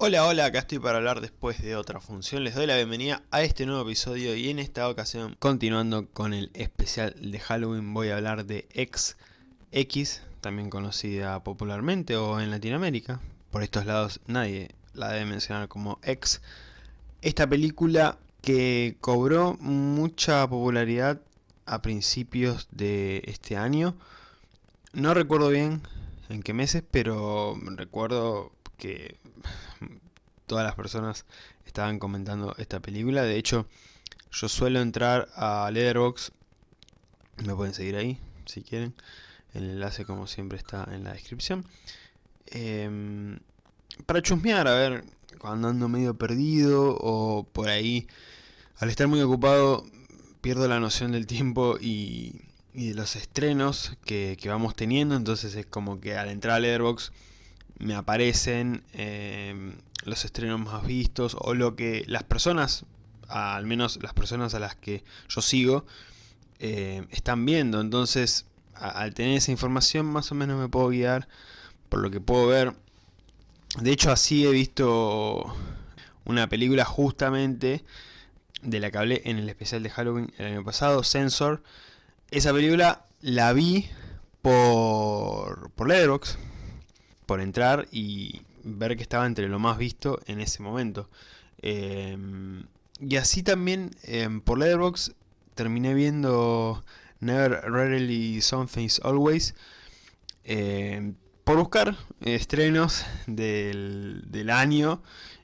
Hola, hola, acá estoy para hablar después de otra función. Les doy la bienvenida a este nuevo episodio y en esta ocasión, continuando con el especial de Halloween, voy a hablar de X, X, también conocida popularmente o en Latinoamérica. Por estos lados nadie la debe mencionar como X. Esta película que cobró mucha popularidad a principios de este año. No recuerdo bien en qué meses, pero recuerdo que todas las personas estaban comentando esta película. De hecho, yo suelo entrar a Letterboxd. Me pueden seguir ahí, si quieren. El enlace, como siempre, está en la descripción. Em, para chusmear, a ver, cuando ando medio perdido o por ahí, al estar muy ocupado, pierdo la noción del tiempo y, de los estrenos que, vamos teniendo. Entonces es como que al entrar a Letterboxd me aparecen em, los estrenos más vistos o lo que las personas, al menos las personas a las que yo sigo, em, están viendo. Entonces, al tener esa información más o menos me puedo guiar por lo que puedo ver. De hecho, así he visto una película justamente de la que hablé en el especial de Halloween el año pasado, Sensor. Esa película la vi por, por Letterboxd, por entrar y ver que estaba entre lo más visto en ese momento. Em, y así también em, por Letterboxd terminé viendo Never Rarely Something's Always em, por buscar estrenos del, del año,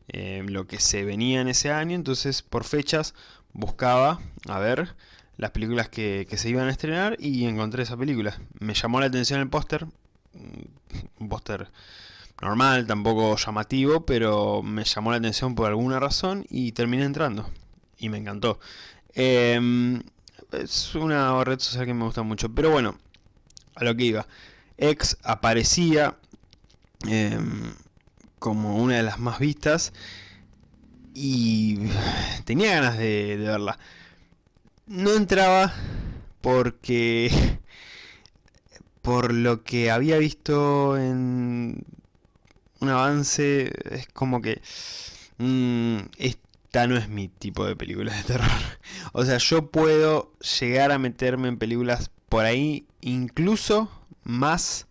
lo que se venía en ese año, entonces por fechas buscaba a ver las películas que, que se iban a estrenar y encontré esa película. Me llamó la atención el póster, un póster normal, tampoco llamativo, pero me llamó la atención por alguna razón y terminé entrando. Y me encantó. Em, es una red social que me gusta mucho. Pero bueno, a lo que iba. X aparecía em, como una de las más vistas. Y tenía ganas de verla. No entraba porque por lo que había visto en un avance, es como que... Mm, esta no es mi tipo de película de terror. O sea, yo puedo llegar a meterme en películas por ahí incluso más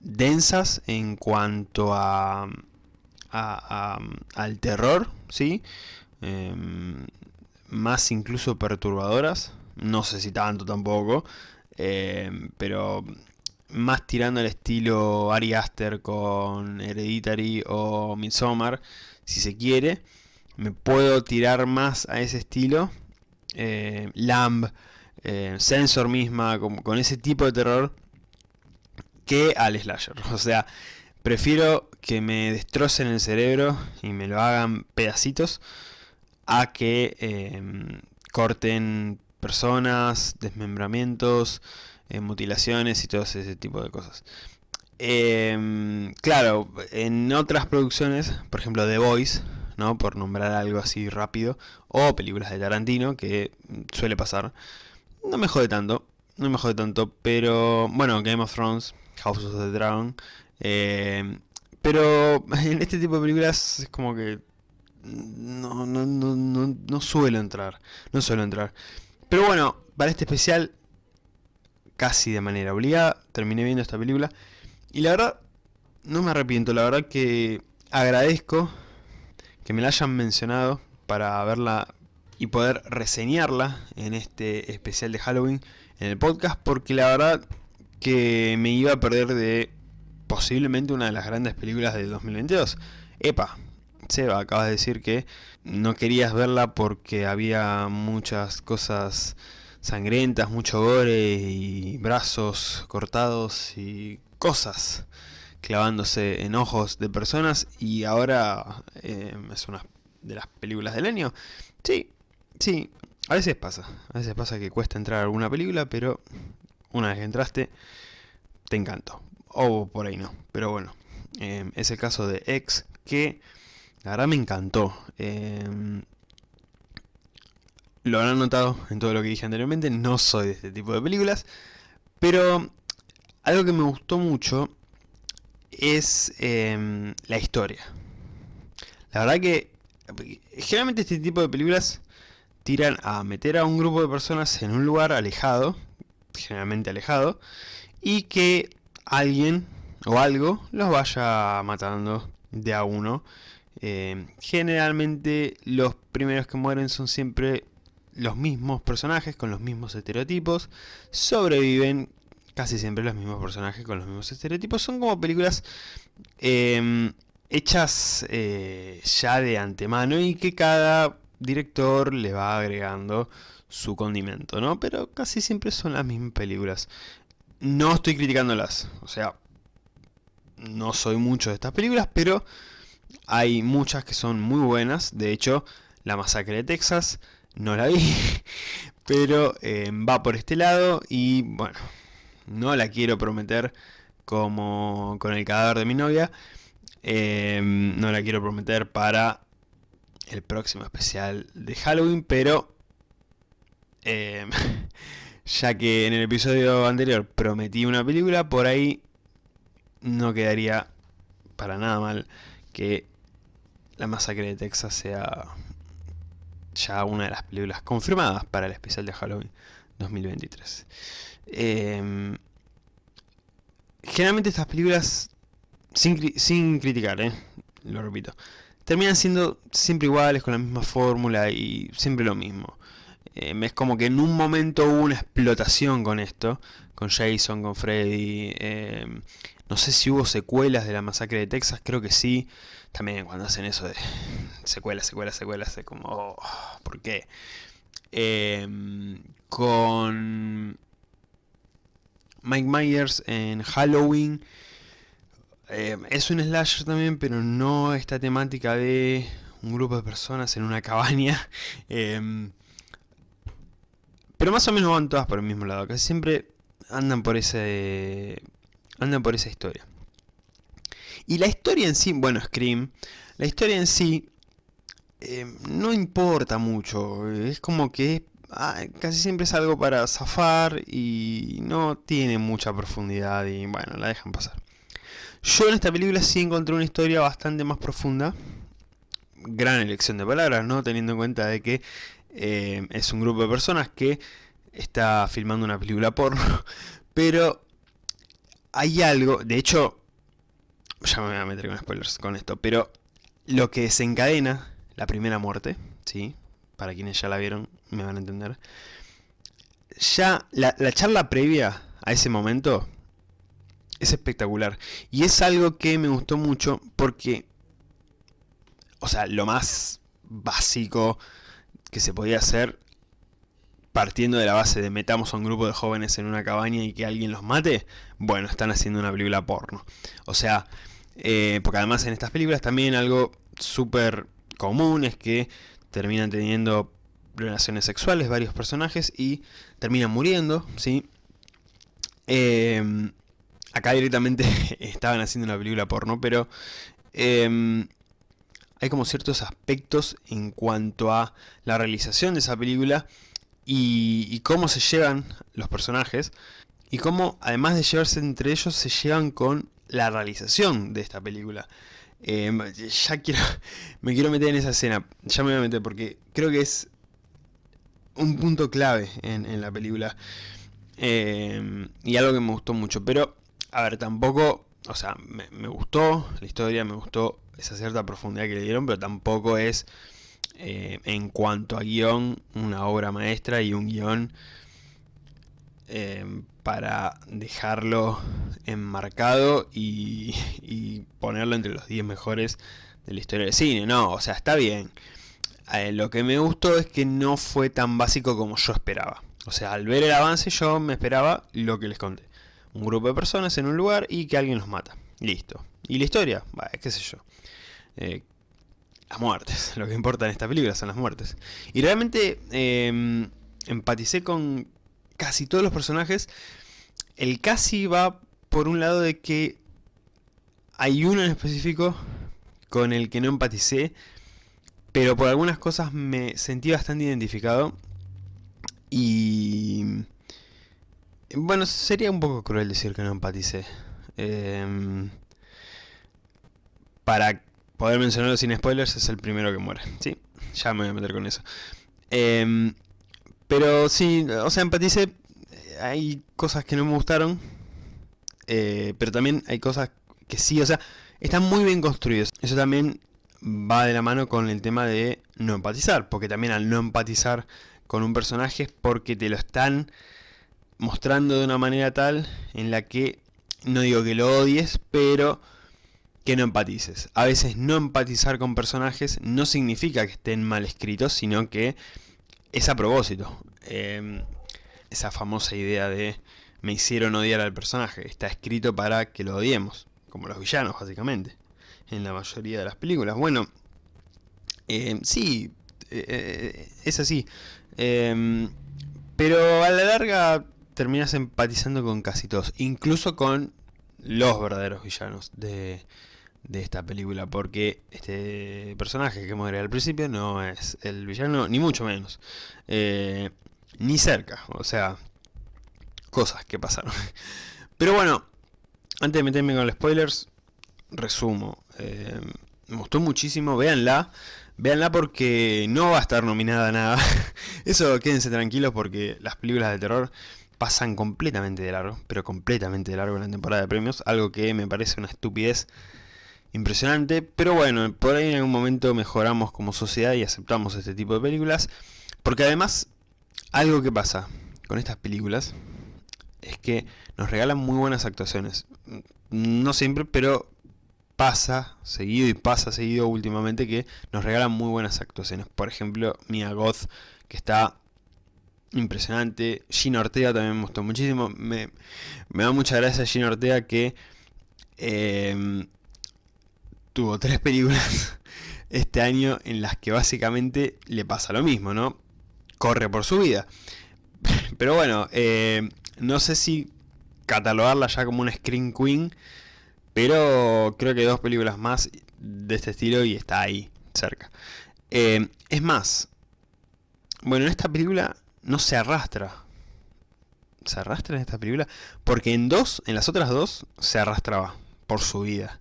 densas en cuanto a, al terror, ¿sí? Em, más incluso perturbadoras, no sé si tanto tampoco, eh, pero más tirando al estilo Ari Aster con Hereditary o Midsommar, si se quiere. Me puedo tirar más a ese estilo. Eh, Lamb, eh, Sensor misma, con, con, ese tipo de terror, que al slasher. O sea, prefiero que me destrocen el cerebro y me lo hagan pedacitos a que corten personas, desmembramientos, eh, mutilaciones y todo ese tipo de cosas. Em, claro, en otras producciones, por ejemplo The Voice, ¿no? por nombrar algo así rápido, o películas de Tarantino, que suele pasar, no me jode tanto, no me jode tanto, pero bueno, Game of Thrones, House of the Dragon, em, pero en este tipo de películas es como que no, no, no, no, no suelo entrar, no suelo entrar. Pero bueno, para este especial, casi de manera obligada, terminé viendo esta película. Y la verdad, no me arrepiento, la verdad que agradezco que me la hayan mencionado para verla y poder reseñarla en este especial de Halloween en el podcast, porque la verdad que me iba a perder de posiblemente una de las grandes películas del 2022. Epa, Seba, acabas de decir que no querías verla porque había muchas cosas sangrientas, mucho gore y brazos cortados y cosas clavándose en ojos de personas y ahora eh, es una de las películas del año. Sí, sí, a veces pasa, a veces pasa que cuesta entrar a alguna película, pero una vez que entraste, te encantó. O por ahí no, pero bueno, eh, es el caso de X que la verdad me encantó. Em, lo habrán notado en todo lo que dije anteriormente, no soy de este tipo de películas. Pero algo que me gustó mucho es em, la historia. La verdad que generalmente este tipo de películas tiran a meter a un grupo de personas en un lugar alejado, generalmente alejado, y que alguien o algo los vaya matando de a uno. Eh, generalmente los primeros que mueren son siempre los mismos personajes con los mismos estereotipos. Sobreviven casi siempre los mismos personajes con los mismos estereotipos. Son como películas em, hechas eh, ya de antemano y que cada director le va agregando su condimento, ¿no? Pero casi siempre son las mismas películas. No estoy criticándolas, o sea, no soy mucho de estas películas, pero hay muchas que son muy buenas. De hecho, La Masacre de Texas no la vi, pero eh, va por este lado y bueno, no la quiero prometer como con el cadáver de mi novia. Eh, no la quiero prometer para el próximo especial de Halloween, pero eh, ya que en el episodio anterior prometí una película, por ahí no quedaría para nada mal que La Masacre de Texas sea ya una de las películas confirmadas para el especial de Halloween 2023. Em, generalmente estas películas, sin, sin criticar, eh, lo repito, terminan siendo siempre iguales, con la misma fórmula y siempre lo mismo. Em, es como que en un momento hubo una explotación con esto, con Jason, con Freddy. Em, no sé si hubo secuelas de la masacre de Texas, creo que sí. También cuando hacen eso de secuelas, secuelas, secuelas, es como, oh, ¿por qué? con Mike Myers en Halloween. Eh, es un slasher también, pero no esta temática de un grupo de personas en una cabaña. Em, pero más o menos van todas por el mismo lado. Casi siempre andan por ese. Andan por esa historia. Y la historia en sí, bueno, Scream. La historia en sí. Em, no importa mucho. Es como que Ah, casi siempre es algo para zafar y no tiene mucha profundidad y bueno, la dejan pasar. Yo en esta película sí encontré una historia bastante más profunda. Gran elección de palabras, ¿no? Teniendo en cuenta de que eh, es un grupo de personas que está filmando una película porno. Pero hay algo, de hecho, ya me voy a meter con spoilers con esto, pero lo que desencadena la primera muerte, ¿sí? para quienes ya la vieron me van a entender. Ya la, charla previa a ese momento es espectacular. Y es algo que me gustó mucho porque, o sea, lo más básico que se podía hacer partiendo de la base de metamos a un grupo de jóvenes en una cabaña y que alguien los mate, bueno, están haciendo una película porno. O sea, eh, porque además en estas películas también algo súper común es que terminan teniendo relaciones sexuales varios personajes y terminan muriendo, ¿sí? Em, acá directamente estaban haciendo una película porno, pero em, hay como ciertos aspectos en cuanto a la realización de esa película y, y, cómo se llevan los personajes y cómo además de llevarse entre ellos se llevan con la realización de esta película. Em, ya quiero, me quiero meter en esa escena, ya me voy a meter porque creo que es un punto clave en, la película. Em, y algo que me gustó mucho, pero a ver, tampoco, o sea, me, gustó la historia, me gustó esa cierta profundidad que le dieron, pero tampoco es eh, en cuanto a guion una obra maestra y un guion em, para dejarlo enmarcado y, ponerlo entre los 10 mejores de la historia del cine. No, o sea, está bien. Eh, lo que me gustó es que no fue tan básico como yo esperaba. O sea, al ver el avance yo me esperaba lo que les conté. Un grupo de personas en un lugar y que alguien los mata. Listo. ¿Y la historia? Qué sé yo. Eh, las muertes. Lo que importa en esta película son las muertes. Y realmente em, empaticé con casi todos los personajes. El casi va por un lado de que hay uno en específico con el que no empaticé, pero por algunas cosas me sentí bastante identificado. Y... Bueno, sería un poco cruel decir que no empaticé. Em, para poder mencionarlo sin spoilers, es el primero que muere. Sí, ya me voy a meter con eso. Em, pero sí, o sea, empatice. Hay cosas que no me gustaron. Eh, pero también hay cosas que sí, o sea, están muy bien construidos. Eso también va de la mano con el tema de no empatizar. Porque también al no empatizar con un personaje es porque te lo están mostrando de una manera tal en la que, no digo que lo odies, pero que no empatices. A veces no empatizar con personajes no significa que estén mal escritos, sino que es a propósito. Em, esa famosa idea de me hicieron odiar al personaje. Está escrito para que lo odiemos, como los villanos básicamente, en la mayoría de las películas. Bueno, em, sí, eh, eh, es así. Em, pero a la larga terminas empatizando con casi todos, incluso con los verdaderos villanos de, de esta película, porque este personaje que muere al principio no es el villano, ni mucho menos, eh, ni cerca, o sea, cosas que pasaron. Pero bueno, antes de meterme con los spoilers, resumo, eh, me gustó muchísimo, véanla, véanla porque no va a estar nominada a nada, eso quédense tranquilos porque las películas de terror pasan completamente de largo, pero completamente de largo en la temporada de premios, algo que me parece una estupidez impresionante, pero bueno, por ahí en algún momento mejoramos como sociedad y aceptamos este tipo de películas, porque además, algo que pasa con estas películas es que nos regalan muy buenas actuaciones, no siempre, pero pasa seguido y pasa seguido últimamente que nos regalan muy buenas actuaciones, por ejemplo, Mia Goth, que está impresionante, Gina Ortega también me gustó muchísimo, me, da mucha gracia Gina Ortega que... Eh, tuvo tres películas este año en las que básicamente le pasa lo mismo, ¿no? Corre por su vida. Pero bueno, eh, no sé si catalogarla ya como una Screen Queen, pero creo que dos películas más de este estilo y está ahí, cerca. Eh, es más, bueno, en esta película no se arrastra. ¿Se arrastra en esta película? Porque en dos, en las otras dos, se arrastraba por su vida.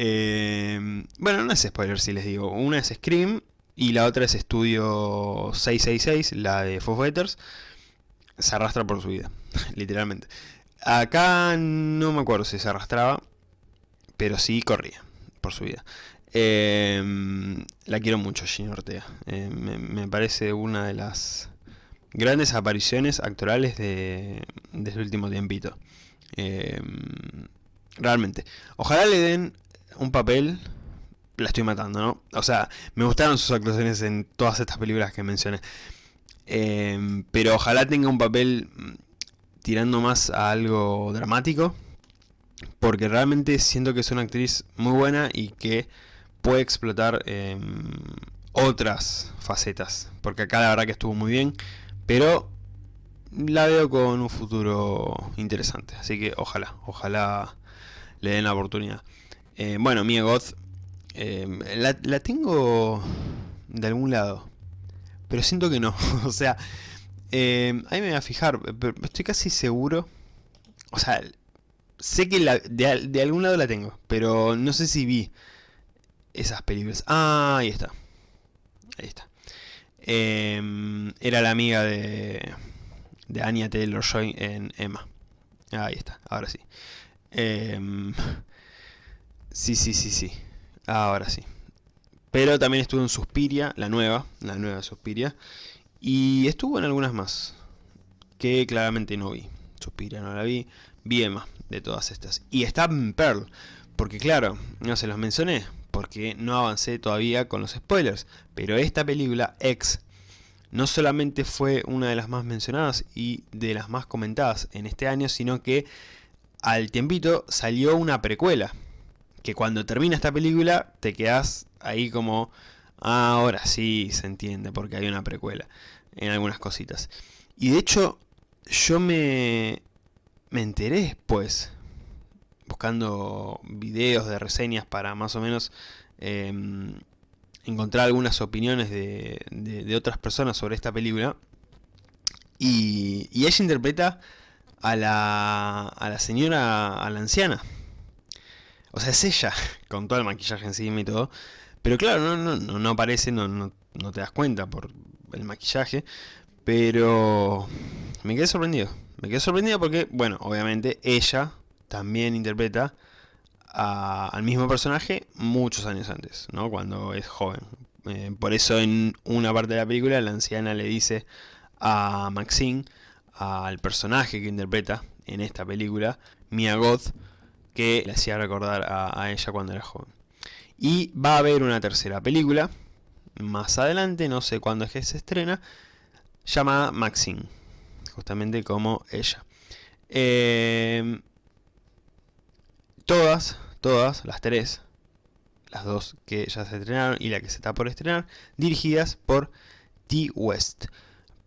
Eh, bueno, no es spoiler si les digo. Una es Scream y la otra es Estudio 666, la de Fighters. Se arrastra por su vida, literalmente. Acá no me acuerdo si se arrastraba, pero sí corría por su vida. Eh, la quiero mucho, Gina Ortega. Eh, me, parece una de las grandes apariciones actorales de, de este último tiempito. realmente. Ojalá le den un papel, la estoy matando, ¿no? O sea, me gustaron sus actuaciones en todas estas películas que mencioné. Em, pero ojalá tenga un papel mm, tirando más a algo dramático. Porque realmente siento que es una actriz muy buena y que puede explotar em, otras facetas. Porque acá la verdad que estuvo muy bien. Pero la veo con un futuro interesante. Así que ojalá, ojalá le den la oportunidad. Eh, bueno, Mia Goth, em, la, tengo de algún lado, pero siento que no. o sea, em, ahí me voy a fijar, pero estoy casi seguro. O sea, sé que de, algún lado la tengo, pero no sé si vi esas películas. Ah, ahí está. Ahí está. Era la amiga de, de Anya Taylor-Joy en Emma. Ahí está, ahora sí. Sí, sí, sí, sí. Ahora sí. Pero también estuvo en Suspiria, la nueva, la nueva Suspiria. Y estuvo en algunas más, que claramente no vi. Suspiria no la vi, vi Emma de todas estas. Y está en Pearl, porque claro, no se los mencioné, porque no avancé todavía con los spoilers. Pero esta película, X, no solamente fue una de las más mencionadas y de las más comentadas en este año, sino que al tiempito salió una precuela que cuando termina esta película te quedas ahí como, ah, ahora sí se entiende porque hay una precuela en algunas cositas. Y de hecho, yo me, me enteré después, buscando videos de reseñas para más o menos em, encontrar algunas opiniones de, de, otras personas sobre esta película. Y, y ella interpreta a la, a la señora, a la anciana, O sea, es ella, con todo el maquillaje encima y todo. Pero claro, no, no, no, aparece, no, no, no te das cuenta por el maquillaje. Pero me quedé sorprendido. Me quedé sorprendido porque, bueno, obviamente ella también interpreta al mismo personaje muchos años antes, ¿no? Cuando es joven. Eh, por eso en una parte de la película la anciana le dice a Maxine, al personaje que interpreta en esta película, Mia Goth, que le hacía recordar a, ella cuando era joven. Y va a haber una tercera película, más adelante, no sé cuándo es que se estrena, llamada Maxine, justamente como ella. Eh, todas, todas, las tres, las dos que ya se estrenaron y la que se está por estrenar, dirigidas por T. West.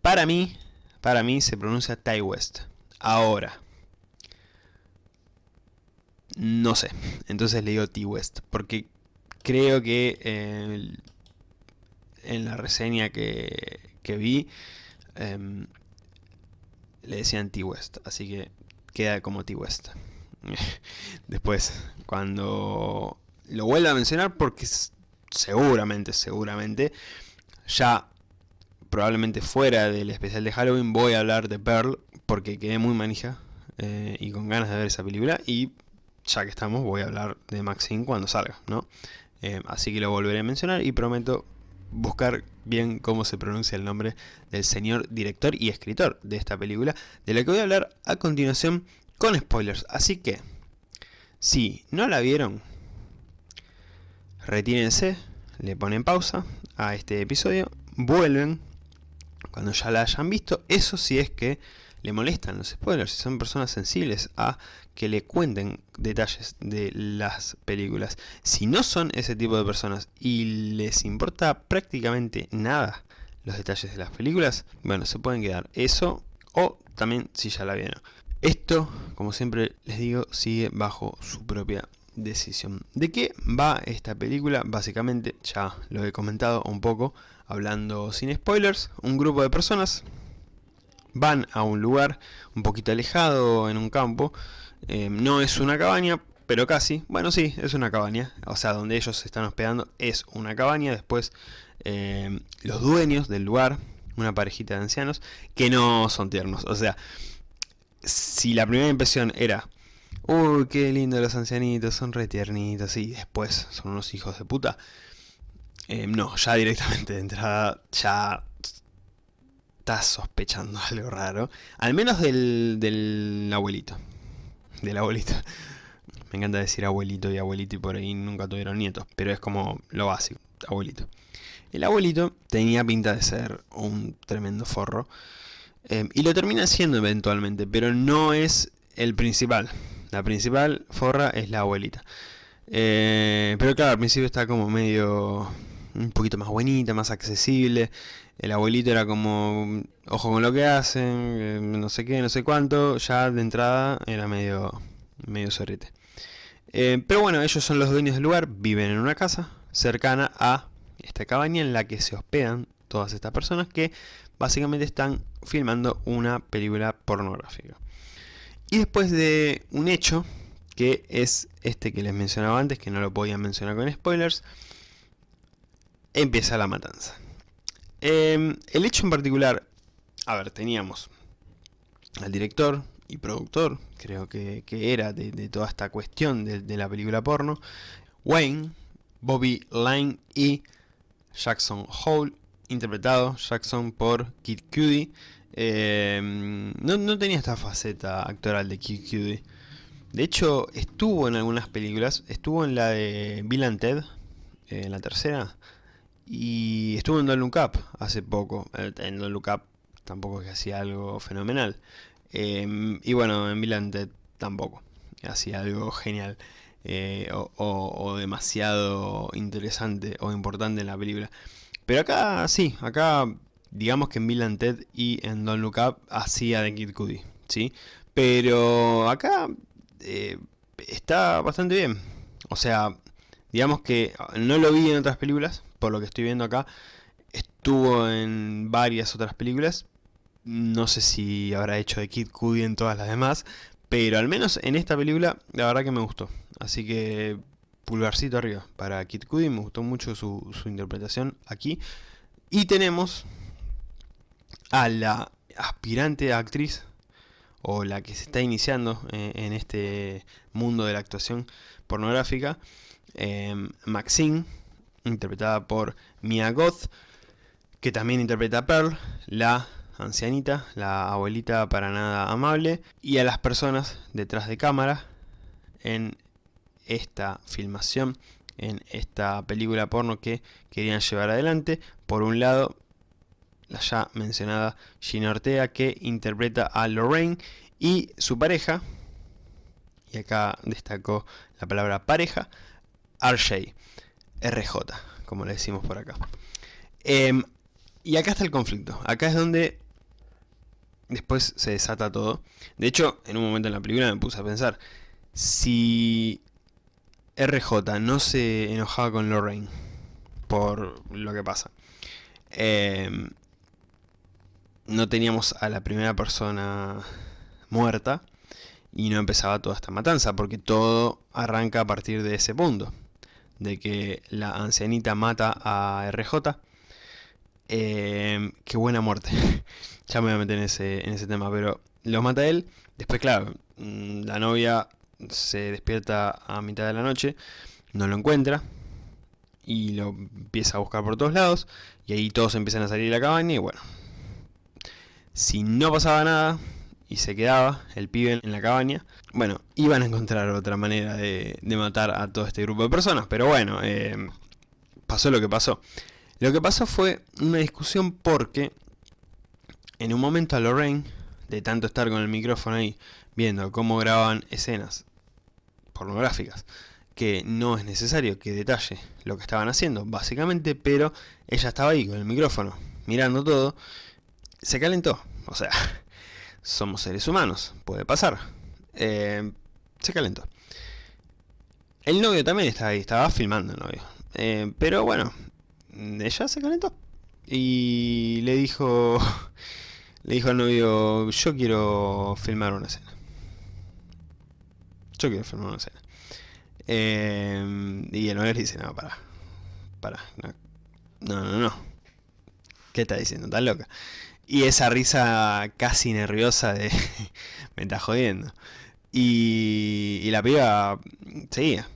Para mí, para mí se pronuncia Ty West. Ahora, no sé, entonces le digo T. West, porque creo que en la reseña que, vi em, le decían T. West, así que queda como T. West. Después, cuando lo vuelva a mencionar, porque seguramente, seguramente, ya probablemente fuera del especial de Halloween voy a hablar de Pearl, porque quedé muy manija eh, y con ganas de ver esa película, y ya que estamos voy a hablar de Maxine cuando salga, ¿no? Eh, así que lo volveré a mencionar y prometo buscar bien cómo se pronuncia el nombre del señor director y escritor de esta película, de la que voy a hablar a continuación con spoilers. Así que, si no la vieron, retírense, le ponen pausa a este episodio, vuelven cuando ya la hayan visto, eso sí es que le molestan los spoilers, si son personas sensibles a que le cuenten detalles de las películas. Si no son ese tipo de personas y les importa prácticamente nada los detalles de las películas, bueno, se pueden quedar eso o también si ya la vieron. Esto, como siempre les digo, sigue bajo su propia decisión. ¿De qué va esta película? Básicamente, ya lo he comentado un poco, hablando sin spoilers, un grupo de personas van a un lugar un poquito alejado en un campo, eh, no es una cabaña, pero casi, bueno sí, es una cabaña, o sea, donde ellos se están hospedando es una cabaña, después eh, los dueños del lugar, una parejita de ancianos, que no son tiernos, o sea, si la primera impresión era, uy, qué lindo los ancianitos, son re tiernitos, y después son unos hijos de puta, eh, no, ya directamente de entrada, ya estás sospechando algo raro, al menos del, del abuelito, del abuelito. Me encanta decir abuelito y abuelito y por ahí nunca tuvieron nietos, pero es como lo básico, abuelito. El abuelito tenía pinta de ser un tremendo forro, Em, y lo termina siendo eventualmente, pero no es el principal. La principal forra es la abuelita. Eh, pero claro, al principio está como medio... Un poquito más buenita, más accesible. El abuelito era como... Ojo con lo que hacen, eh, no sé qué, no sé cuánto. Ya de entrada era medio... Medio sorrete. Eh, pero bueno, ellos son los dueños del lugar, viven en una casa cercana a esta cabaña en la que se hospedan todas estas personas que básicamente están filmando una película pornográfica. Y después de un hecho, que es este que les mencionaba antes, que no lo podía mencionar con spoilers, empieza la matanza. Em, el hecho en particular, a ver, teníamos al director y productor, creo que, era de, toda esta cuestión de, la película porno, Wayne, Bobby Line y Jackson Hole, interpretado Jackson por Kid Cudi. Em, no, tenía esta faceta actoral de Kid Cudi. De hecho, estuvo en algunas películas. Estuvo en la de Bill and Ted, en la tercera. Y estuvo en Don't Look Up hace poco. En Don't Look Up tampoco es que hacía algo fenomenal. Em, y bueno, en Ted tampoco. Hacía algo genial. Eh, o demasiado interesante o importante en la película. Pero acá sí, acá digamos que en Bill Ted y en Don't Look Up hacía de Kid Cudi, ¿sí? Pero acá eh, está bastante bien. O sea, digamos que no lo vi en otras películas, por lo que estoy viendo acá. Estuvo en varias otras películas. No sé si habrá hecho de Kid Cudi en todas las demás. Pero al menos en esta película, la verdad que me gustó. Así que pulgarcito arriba para Kid Cudi, me gustó mucho su, interpretación aquí. Y tenemos a la aspirante actriz, o la que se está iniciando eh, en este mundo de la actuación pornográfica, em, Maxine, interpretada por Mia Goth, que también interpreta a Pearl, la ancianita, la abuelita para nada amable, y a las personas detrás de cámara en esta filmación, en esta película porno que querían llevar adelante. Por un lado, la ya mencionada Gina Ortega que interpreta a Lorraine y su pareja, y acá destacó la palabra pareja, RJ, RJ, como le decimos por acá. Em, y acá está el conflicto, acá es donde después se desata todo. De hecho, en un momento en la película me puse a pensar, si RJ no se enojaba con Lorraine por lo que pasa, em, no teníamos a la primera persona muerta y no empezaba toda esta matanza, porque todo arranca a partir de ese punto, de que la ancianita mata a RJ, eh, qué buena muerte. ya me voy a meter en ese, en ese tema, pero lo mata él. Después, claro, mm, la novia se despierta a mitad de la noche, no lo encuentra y lo empieza a buscar por todos lados. Y ahí todos empiezan a salir de la cabaña y bueno, si no pasaba nada y se quedaba el pibe en la cabaña, bueno, iban a encontrar otra manera de, matar a todo este grupo de personas. Pero bueno, eh, pasó lo que pasó. Lo que pasó fue una discusión porque en un momento a Lorraine, de tanto estar con el micrófono ahí, viendo cómo grababan escenas pornográficas, que no es necesario que detalle lo que estaban haciendo, básicamente, pero ella estaba ahí con el micrófono, mirando todo, se calentó. O sea, somos seres humanos, puede pasar. Eh, se calentó. El novio también estaba ahí, estaba filmando el novio. Eh, pero bueno, ella se calentó. Y le dijo, le dijo al novio, yo quiero filmar una escena. Yo quiero filmar una escena. Eh, y el novio le dice, no, para, para, no, no, no, no. ¿Qué está diciendo? ¿Estás loca? Y esa risa casi nerviosa de, me está jodiendo. Y, y la piba seguía.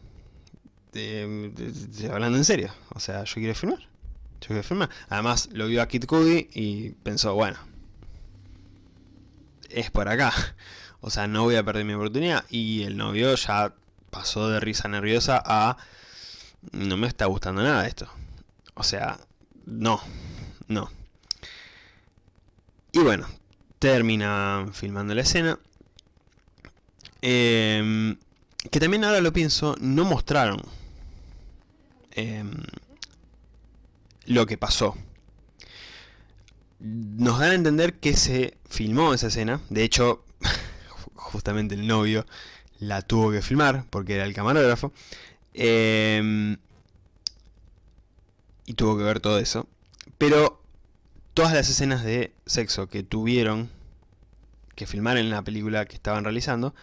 hablando en serio. O sea, yo quiero filmar. Yo quiero filmar. Además, lo vio a Kid Cudi y pensó, bueno, es por acá. O sea, no voy a perder mi oportunidad. Y el novio ya pasó de risa nerviosa a... No me está gustando nada esto. O sea, no, no. Y bueno, termina filmando la escena. Em, que también ahora lo pienso, no mostraron em, lo que pasó. Nos dan a entender que se filmó esa escena. De hecho, justamente el novio la tuvo que filmar porque era el camarógrafo. Em, y tuvo que ver todo eso. Pero todas las escenas de sexo que tuvieron que filmar en la película que estaban realizando,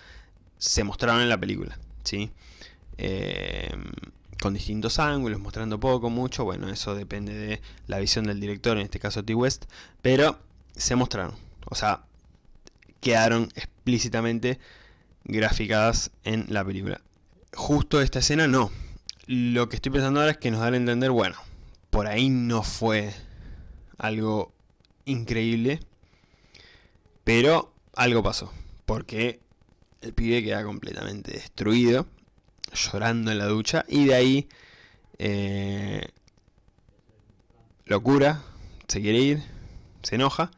se mostraron en la película, ¿sí? Em, con distintos ángulos, mostrando poco, mucho, bueno, eso depende de la visión del director, en este caso T. West, pero se mostraron, o sea, quedaron explícitamente graficadas en la película. Justo esta escena no. Lo que estoy pensando ahora es que nos dan a entender, bueno, por ahí no fue algo increíble, pero algo pasó, porque el pibe queda completamente destruido, llorando en la ducha, y de ahí eh, locura, se quiere ir, se enoja,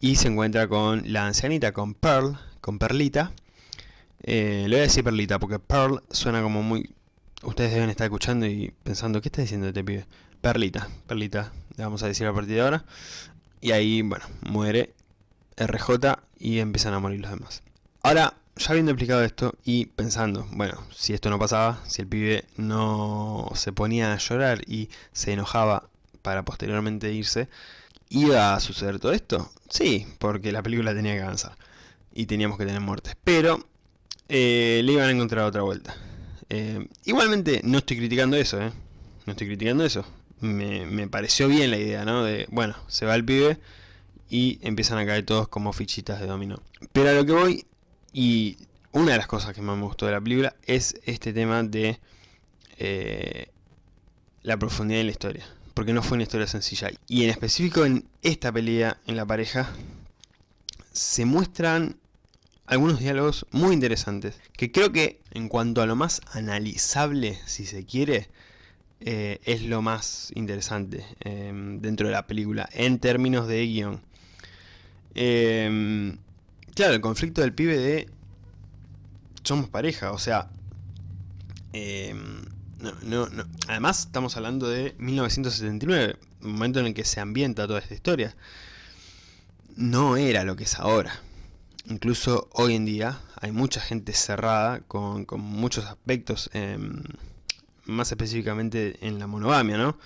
y se encuentra con la ancianita, con Pearl, con Perlita, eh, le voy a decir Perlita, porque Pearl suena como muy... Ustedes deben estar escuchando y pensando, ¿qué está diciendo este pibe? Perlita, Perlita, le vamos a decir a partir de ahora. Y ahí, bueno, muere RJ y empiezan a morir los demás. Ahora, ya habiendo explicado esto y pensando, bueno, si esto no pasaba, si el pibe no se ponía a llorar y se enojaba para posteriormente irse, ¿iba a suceder todo esto? Sí, porque la película tenía que avanzar y teníamos que tener muertes. Pero eh, le iban a encontrar otra vuelta. Eh, igualmente no estoy criticando eso, ¿eh? No estoy criticando eso. Me, pareció bien la idea, ¿no? De, bueno, se va el pibe y empiezan a caer todos como fichitas de dominó. Pero a lo que voy, y una de las cosas que más me gustó de la película, es este tema de eh, la profundidad de la historia. Porque no fue una historia sencilla. Y en específico en esta pelea, en la pareja, se muestran algunos diálogos muy interesantes. Que creo que en cuanto a lo más analizable, si se quiere, eh, es lo más interesante em, dentro de la película, en términos de guion. Em, claro, el conflicto del pibe de... Somos pareja, o sea... Em, no, no, Además, estamos hablando de 1979, momento en el que se ambienta toda esta historia. No era lo que es ahora. Incluso hoy en día hay mucha gente cerrada con, muchos aspectos, más específicamente en la monogamia, ¿no?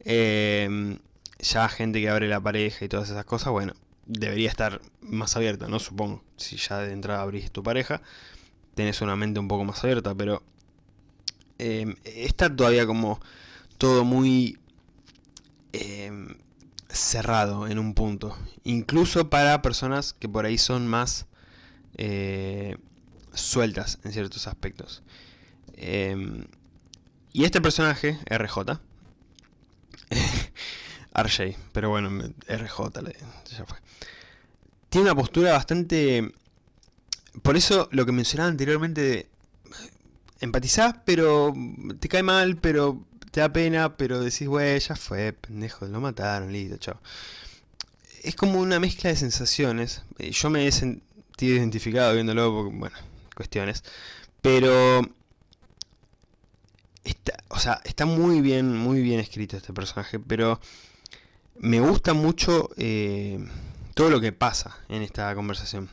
Em, ya gente que abre la pareja y todas esas cosas, bueno, debería estar más abierta, ¿no? Supongo, si ya de entrada abrís tu pareja, tenés una mente un poco más abierta, pero Em, está todavía como todo muy em, cerrado en un punto. Incluso para personas que por ahí son más eh, sueltas en ciertos aspectos. Y este personaje, RJ, RJ, pero bueno, RJ ya fue. Tiene una postura bastante... Por eso lo que mencionaba anteriormente de empatizás, pero te cae mal, pero te da pena, pero decís, güey, ya fue, pendejo, lo mataron, listo, chao. Es como una mezcla de sensaciones. Eh, yo me he sentido identificado viéndolo, porque, bueno, cuestiones. Pero... Está, o sea, está muy bien, muy bien escrito este personaje, pero me gusta mucho eh, todo lo que pasa en esta conversación.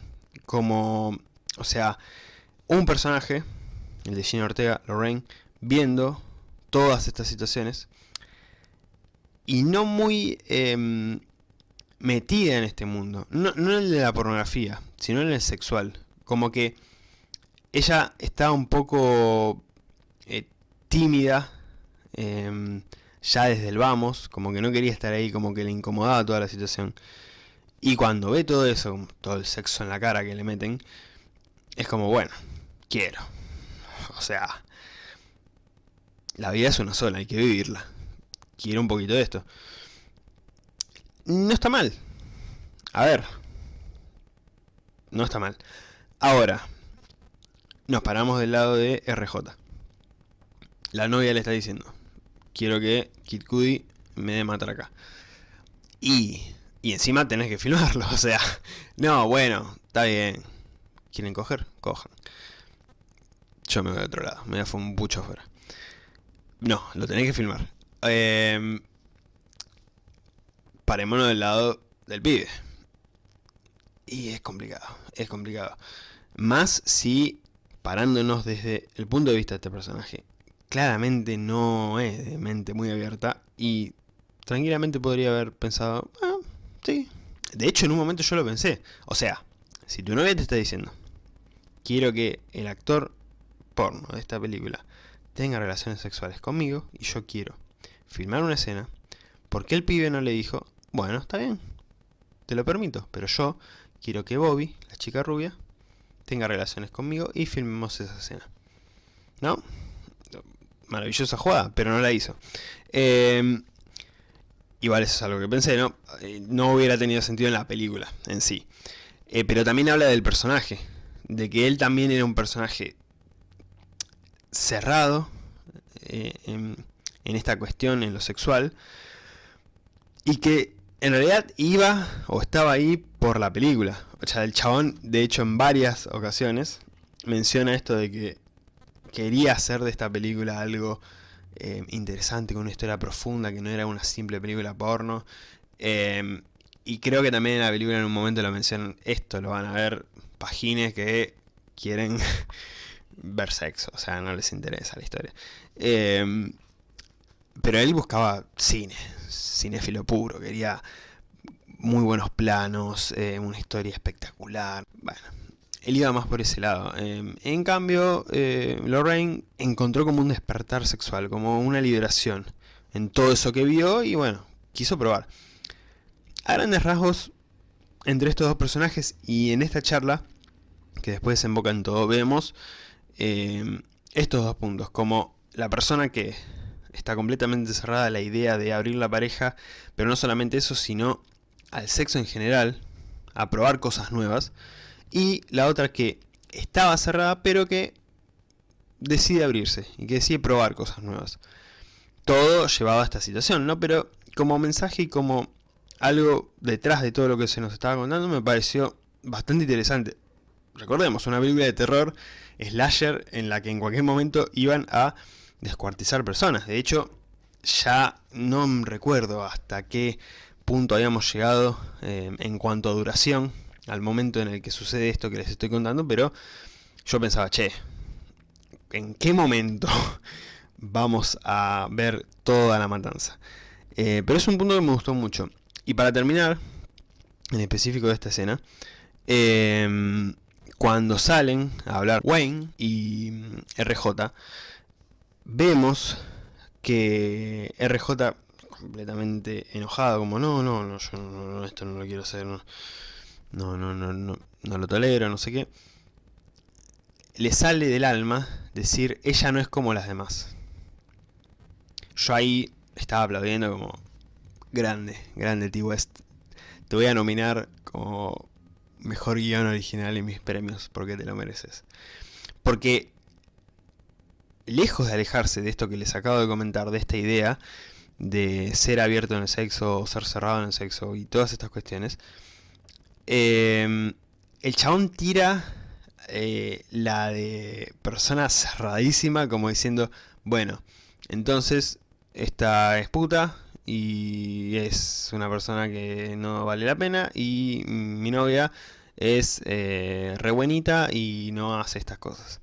Como, o sea, un personaje el de Gina Ortega, Lorraine, viendo todas estas situaciones y no muy em, metida en este mundo. No, no en el de la pornografía, sino en el sexual. Como que ella está un poco tímida, em, ya desde el vamos, como que no quería estar ahí, como que le incomodaba toda la situación. Y cuando ve todo eso, todo el sexo en la cara que le meten, es como, bueno, quiero. O sea, la vida es una sola, hay que vivirla. Quiero un poquito de esto. No está mal. A ver. No está mal. Ahora, nos paramos del lado de RJ. La novia le está diciendo, quiero que Kid Cudi me dé matraca. Y, y encima tenés que filmarlo, o sea, no, bueno, está bien. ¿Quieren coger? Cojan. Yo me voy a otro lado, me voy a fue un pucho afuera. No, lo tenéis que filmar. Eh, parémonos del lado del pibe. Y es complicado, es complicado. Más si, parándonos desde el punto de vista de este personaje, claramente no es de mente muy abierta y tranquilamente podría haber pensado, ah, sí. De hecho, en un momento yo lo pensé. O sea, si tu novia te está diciendo, quiero que el actor porno de esta película tenga relaciones sexuales conmigo y yo quiero filmar una escena, porque el pibe no le dijo, bueno, está bien, te lo permito, pero yo quiero que Bobby, la chica rubia, tenga relaciones conmigo y filmemos esa escena. ¿No? Maravillosa jugada, pero no la hizo. Em, igual eso es algo que pensé, ¿no? Eh, no hubiera tenido sentido en la película en sí. Eh, pero también habla del personaje, de que él también era un personaje cerrado eh, en, esta cuestión, en lo sexual, y que en realidad iba o estaba ahí por la película. O sea, el chabón, de hecho, en varias ocasiones menciona esto de que quería hacer de esta película algo eh, interesante, con una historia profunda, que no era una simple película porno. Eh, y creo que también en la película en un momento lo mencionan, esto lo van a ver pagines que quieren ver sexo, o sea, no les interesa la historia. Em, pero él buscaba cine, cinéfilo puro, quería muy buenos planos, eh, una historia espectacular. Bueno, él iba más por ese lado. Em, en cambio, eh, Lorraine encontró como un despertar sexual, como una liberación en todo eso que vio y bueno, quiso probar. A grandes rasgos, entre estos dos personajes y en esta charla, que después desemboca en todo, vemos em, estos dos puntos, como la persona que está completamente cerrada a la idea de abrir la pareja, pero no solamente eso, sino al sexo en general, a probar cosas nuevas, y la otra que estaba cerrada, pero que decide abrirse y que decide probar cosas nuevas. Todo llevado a esta situación, ¿no? Pero como mensaje y como algo detrás de todo lo que se nos estaba contando me pareció bastante interesante. Recordemos, una película de terror slasher en la que en cualquier momento iban a descuartizar personas. De hecho, ya no recuerdo hasta qué punto habíamos llegado eh, en cuanto a duración al momento en el que sucede esto que les estoy contando, pero yo pensaba, che, ¿en qué momento vamos a ver toda la matanza? Eh, pero es un punto que me gustó mucho. Y para terminar, en específico de esta escena, em, cuando salen a hablar Wayne y RJ, vemos que RJ completamente enojado, como no, no, no, yo no, esto no lo quiero hacer, no no, no, no, no, no lo tolero, no sé qué, le sale del alma decir, ella no es como las demás. Yo ahí estaba aplaudiendo como, grande, grande T-West. Te voy a nominar como mejor guion original en mis premios, porque te lo mereces. Porque, lejos de alejarse de esto que les acabo de comentar, de esta idea de ser abierto en el sexo, o ser cerrado en el sexo y todas estas cuestiones, Em, el chabón tira eh, la de persona cerradísima, como diciendo, bueno, entonces esta es puta y es una persona que no vale la pena y mi novia es eh, re buenita y no hace estas cosas.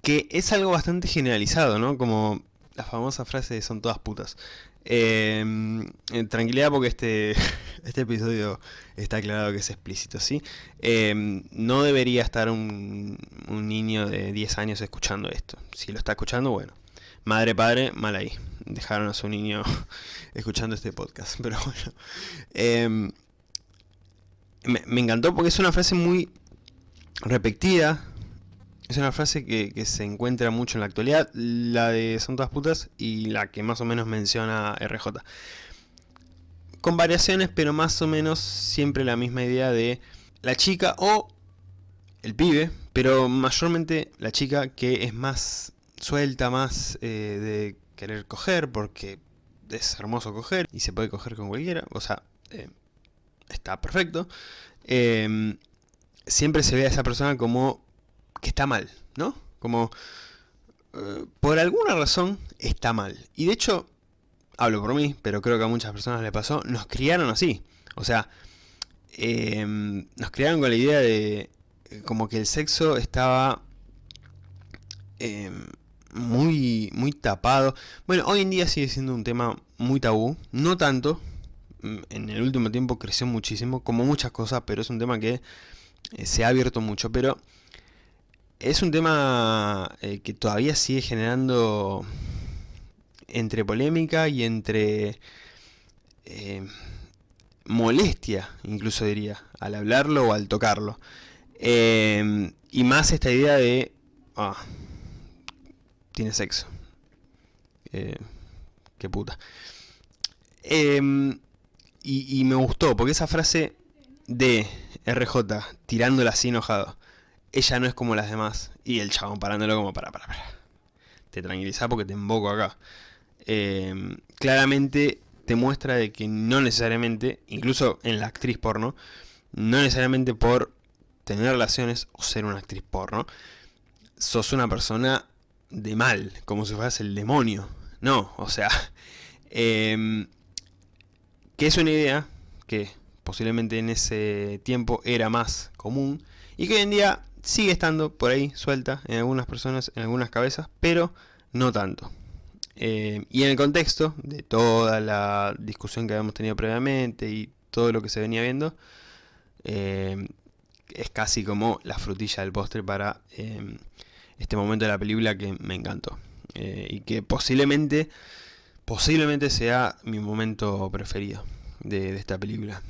Que es algo bastante generalizado, ¿no? Como la famosa frase de son todas putas. Em, tranquilidad porque este, este episodio está aclarado que es explícito, ¿sí? Em, no debería estar un, un, niño de 10 años escuchando esto. Si lo está escuchando, bueno. Madre, padre, mal ahí. Dejaron a su niño escuchando este podcast. Pero bueno. Em, me, me encantó porque es una frase muy repetida es una frase que, se encuentra mucho en la actualidad, la de son todas putas y la que más o menos menciona RJ. Con variaciones, pero más o menos siempre la misma idea de la chica o el pibe, pero mayormente la chica que es más suelta, más eh, de querer coger, porque es hermoso coger y se puede coger con cualquiera, o sea, eh, está perfecto. Em, siempre se ve a esa persona como que está mal, ¿no? Como, eh, por alguna razón, está mal. Y de hecho, hablo por mí, pero creo que a muchas personas le pasó, nos criaron así. O sea, em, nos criaron con la idea de eh, como que el sexo estaba em, muy, muy tapado. Bueno, hoy en día sigue siendo un tema muy tabú, no tanto, mm, en el último tiempo creció muchísimo, como muchas cosas, pero es un tema que eh, se ha abierto mucho, pero es un tema eh, que todavía sigue generando entre polémica y entre eh, molestia, incluso diría, al hablarlo o al tocarlo. Eh, y más esta idea de, ah, tiene sexo. qué puta. Em, y, y me gustó, porque esa frase de RJ, tirándola así enojado, ella no es como las demás. Y el chabón parándolo como, para, para, para. Te tranquiliza porque te invoco acá. Em, claramente te muestra de que no necesariamente, incluso en la actriz porno, no necesariamente por tener relaciones o ser una actriz porno, sos una persona de mal, como si fueras el demonio. No, o sea, eh, que es una idea que posiblemente en ese tiempo era más común y que hoy en día sigue estando por ahí suelta en algunas personas, en algunas cabezas, pero no tanto. Eh, y en el contexto de toda la discusión que habíamos tenido previamente y todo lo que se venía viendo, eh, es casi como la frutilla del postre para em, este momento de la película que me encantó. Eh, y que posiblemente, posiblemente sea mi momento preferido de, esta película.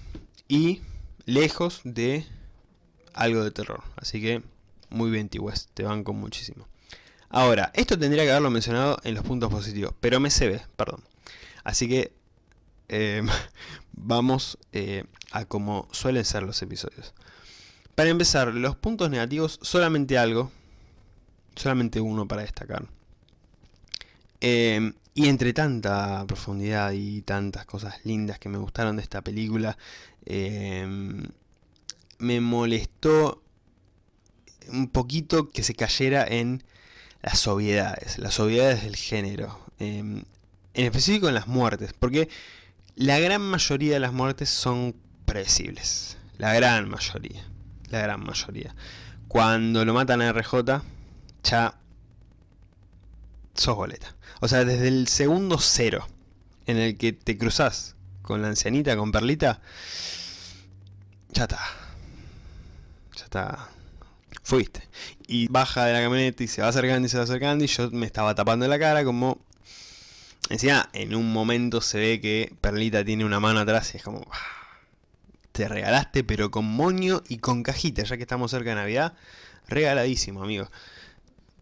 Y lejos de algo de terror. Así que muy bien T-West, te banco muchísimo. Ahora, esto tendría que haberlo mencionado en los puntos positivos, pero me se ve, perdón. Así que em, vamos eh, a como suelen ser los episodios. Para empezar, los puntos negativos, solamente algo, solamente uno para destacar. Em, y entre tanta profundidad y tantas cosas lindas que me gustaron de esta película, em, me molestó un poquito que se cayera en las obviedades, las obviedades del género. en específico en las muertes, porque la gran mayoría de las muertes son predecibles. La gran mayoría. La gran mayoría. Cuando lo matan a RJ, ya sos boleta. O sea, desde el segundo cero en el que te cruzas con la ancianita, con Perlita, ya está. Ya está. Fuiste. Y baja de la camioneta y se va acercando y se va acercando y yo me estaba tapando la cara como Encima, en un momento se ve que Perlita tiene una mano atrás y es como... Te regalaste, pero con moño y con cajita, ya que estamos cerca de Navidad. Regaladísimo, amigo.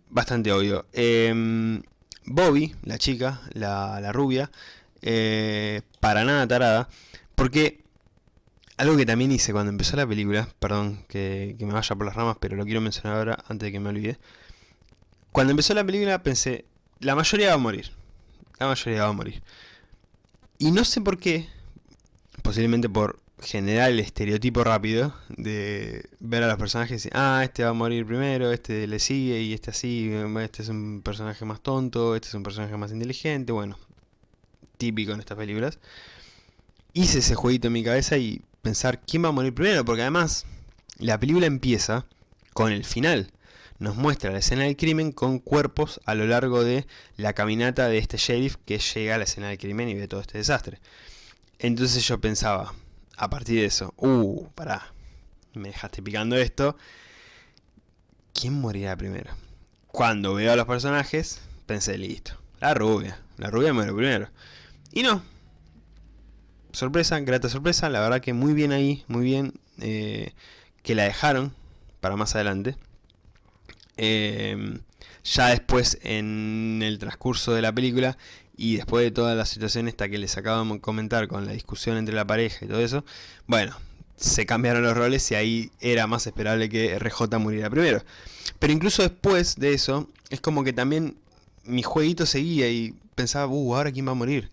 Bastante obvio. Em, Bobby, la chica, la, rubia, eh, para nada tarada. Porque algo que también hice cuando empezó la película, perdón que, que, me vaya por las ramas, pero lo quiero mencionar ahora antes de que me olvide. Cuando empezó la película pensé, la mayoría va a morir la mayoría va a morir. Y no sé por qué, posiblemente por generar el estereotipo rápido de ver a los personajes y ah, este va a morir primero, este le sigue y este así, este es un personaje más tonto, este es un personaje más inteligente, bueno, típico en estas películas. Hice ese jueguito en mi cabeza y pensar quién va a morir primero, porque además la película empieza con el final nos muestra la escena del crimen con cuerpos a lo largo de la caminata de este sheriff que llega a la escena del crimen y ve todo este desastre. Entonces yo pensaba, a partir de eso, uh, pará, me dejaste picando esto, ¿quién morirá primero? Cuando veo a los personajes, pensé, listo, la rubia, la rubia muere primero. Y no, sorpresa, grata sorpresa, la verdad que muy bien ahí, muy bien eh, que la dejaron para más adelante. Em, ya después en el transcurso de la película y después de toda la situación esta que les acabamos de comentar con la discusión entre la pareja y todo eso, bueno, se cambiaron los roles y ahí era más esperable que RJ muriera primero. Pero incluso después de eso, es como que también mi jueguito seguía y pensaba, uh, ahora quién va a morir.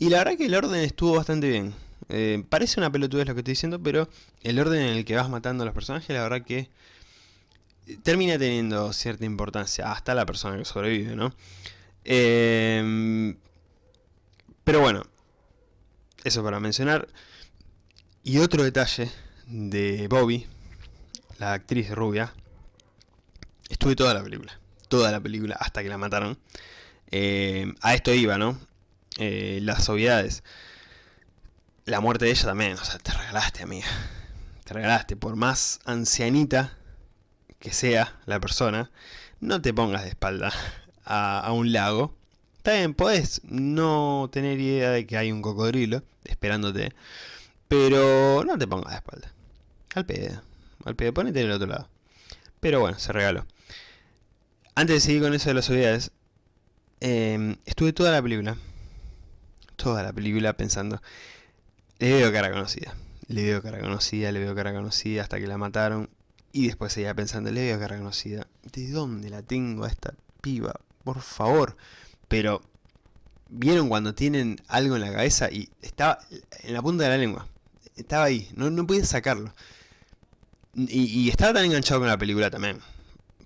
Y la verdad que el orden estuvo bastante bien. Eh, parece una pelotudez lo que estoy diciendo, pero el orden en el que vas matando a los personajes, la verdad que termina teniendo cierta importancia hasta la persona que sobrevive, ¿no? Em, pero bueno, eso para mencionar. Y otro detalle de Bobby, la actriz rubia, estuve toda la película, toda la película hasta que la mataron. Em, a esto iba, ¿no? Eh, las obviedades. La muerte de ella también, o sea, te regalaste, amiga. Te regalaste, por más ancianita que sea la persona, no te pongas de espalda a, un lago. Bien, podés no tener idea de que hay un cocodrilo esperándote, pero no te pongas de espalda. Al pedo, al pedo, ponete del otro lado. Pero bueno, se regaló. Antes de seguir con eso de las obviedades, em, estuve toda la película, toda la película pensando, le veo cara conocida, le veo cara conocida, le veo cara conocida hasta que la mataron y después seguía pensando, le veo cara conocida. ¿De dónde la tengo a esta piba? Por favor. Pero, ¿vieron cuando tienen algo en la cabeza? Y estaba en la punta de la lengua. Estaba ahí, no, no sacarlo. Y, estaba tan enganchado con la película también.